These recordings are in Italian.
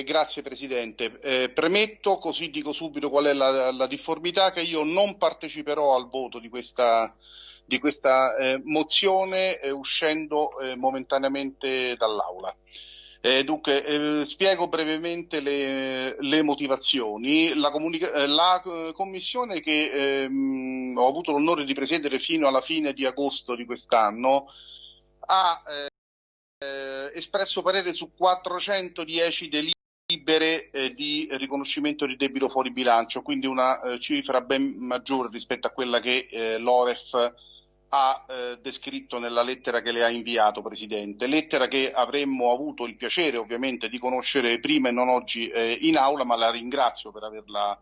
Eh, grazie Presidente. Eh, premetto, così dico subito qual è la, la, difformità, che io non parteciperò al voto di questa, di questa eh, mozione eh, uscendo eh, momentaneamente dall'Aula. Dunque, spiego brevemente le, le motivazioni. La, la, commissione che ehm, ho avuto l'onore di presiedere fino alla fine di agosto di quest'anno ha espresso parere su 410 delibere eh, di riconoscimento di debito fuori bilancio, quindi una eh, cifra ben maggiore rispetto a quella che eh, l'Oref ha eh, descritto nella lettera che le ha inviato, Presidente. Lettera che avremmo avuto il piacere ovviamente di conoscere prima e non oggi eh, in aula, ma la ringrazio per averla,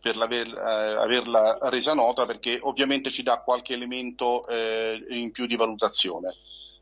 per aver, eh, averla resa nota perché ovviamente ci dà qualche elemento in più di valutazione.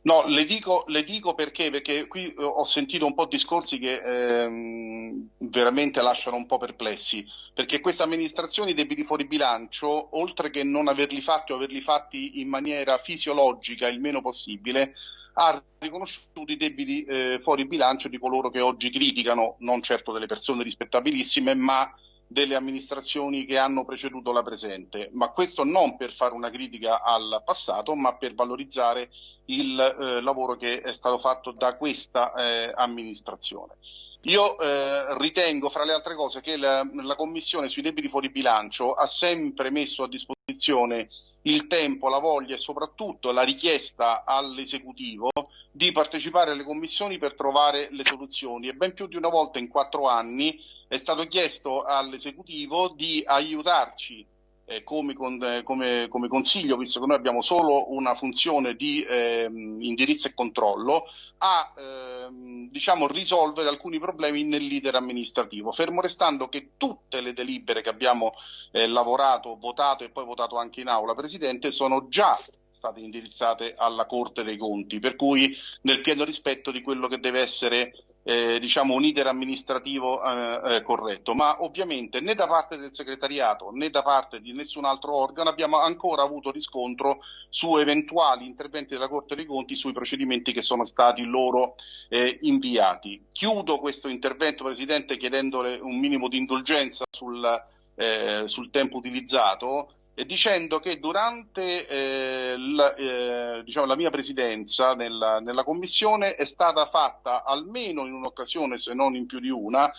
No, le dico, le dico perché, perché qui ho sentito un po' discorsi che ehm, veramente lasciano un po' perplessi, perché questa amministrazione i debiti fuori bilancio, oltre che non averli fatti o averli fatti in maniera fisiologica il meno possibile, ha riconosciuto i debiti eh, fuori bilancio di coloro che oggi criticano, non certo delle persone rispettabilissime, ma delle amministrazioni che hanno preceduto la presente, ma questo non per fare una critica al passato, ma per valorizzare il eh, lavoro che è stato fatto da questa eh, amministrazione. Io eh, ritengo, fra le altre cose, che la, la, Commissione sui debiti fuori bilancio ha sempre messo a disposizione il tempo, la voglia e soprattutto la richiesta all'esecutivo di partecipare alle commissioni per trovare le soluzioni. E ben più di una volta in quattro anni è stato chiesto all'esecutivo di aiutarci eh, come, con, eh, come, come, consiglio, visto che noi abbiamo solo una funzione di eh, indirizzo e controllo, a ehm, diciamo, risolvere alcuni problemi nell'iter amministrativo, fermo restando che tutte le delibere che abbiamo eh, lavorato, votato e poi votato anche in aula, Presidente, sono già state indirizzate alla Corte dei Conti, per cui nel pieno rispetto di quello che deve essere eh, diciamo un iter amministrativo eh, eh, corretto, ma ovviamente né da parte del segretariato né da parte di nessun altro organo abbiamo ancora avuto riscontro su eventuali interventi della Corte dei Conti sui procedimenti che sono stati loro eh, inviati. Chiudo questo intervento, Presidente, chiedendole un minimo di indulgenza sul, eh, sul tempo utilizzato dicendo che durante eh, la, eh, diciamo, la, mia presidenza nella, nella, commissione è stata fatta almeno in un'occasione, se non in più di una,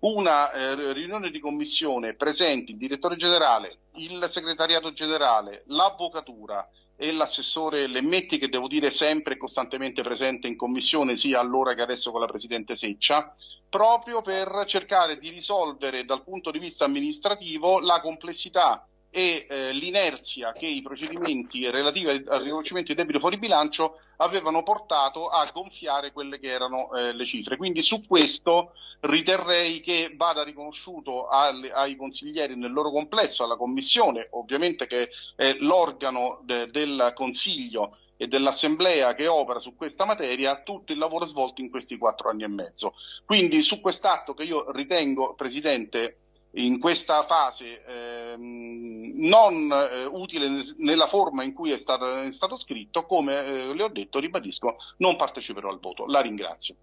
una eh, riunione di commissione presenti il direttore generale, il segretariato generale, l'avvocatura e l'assessore Lemmetti che devo dire sempre e costantemente presente in commissione sia allora che adesso con la Presidente Seccia proprio per cercare di risolvere dal punto di vista amministrativo la complessità e eh, l'inerzia che i procedimenti relativi al riconoscimento di debito fuori bilancio avevano portato a gonfiare quelle che erano eh, le cifre. Quindi su questo riterrei che vada riconosciuto alle, ai consiglieri nel loro complesso, alla Commissione, ovviamente che è l'organo de, del Consiglio e dell'Assemblea che opera su questa materia tutto il lavoro svolto in questi quattro anni e mezzo. Quindi su quest'atto che io ritengo, Presidente, in questa fase ehm, non eh, utile nella forma in cui è stato, è stato scritto, come eh, le ho detto, ribadisco, non parteciperò al voto. La ringrazio.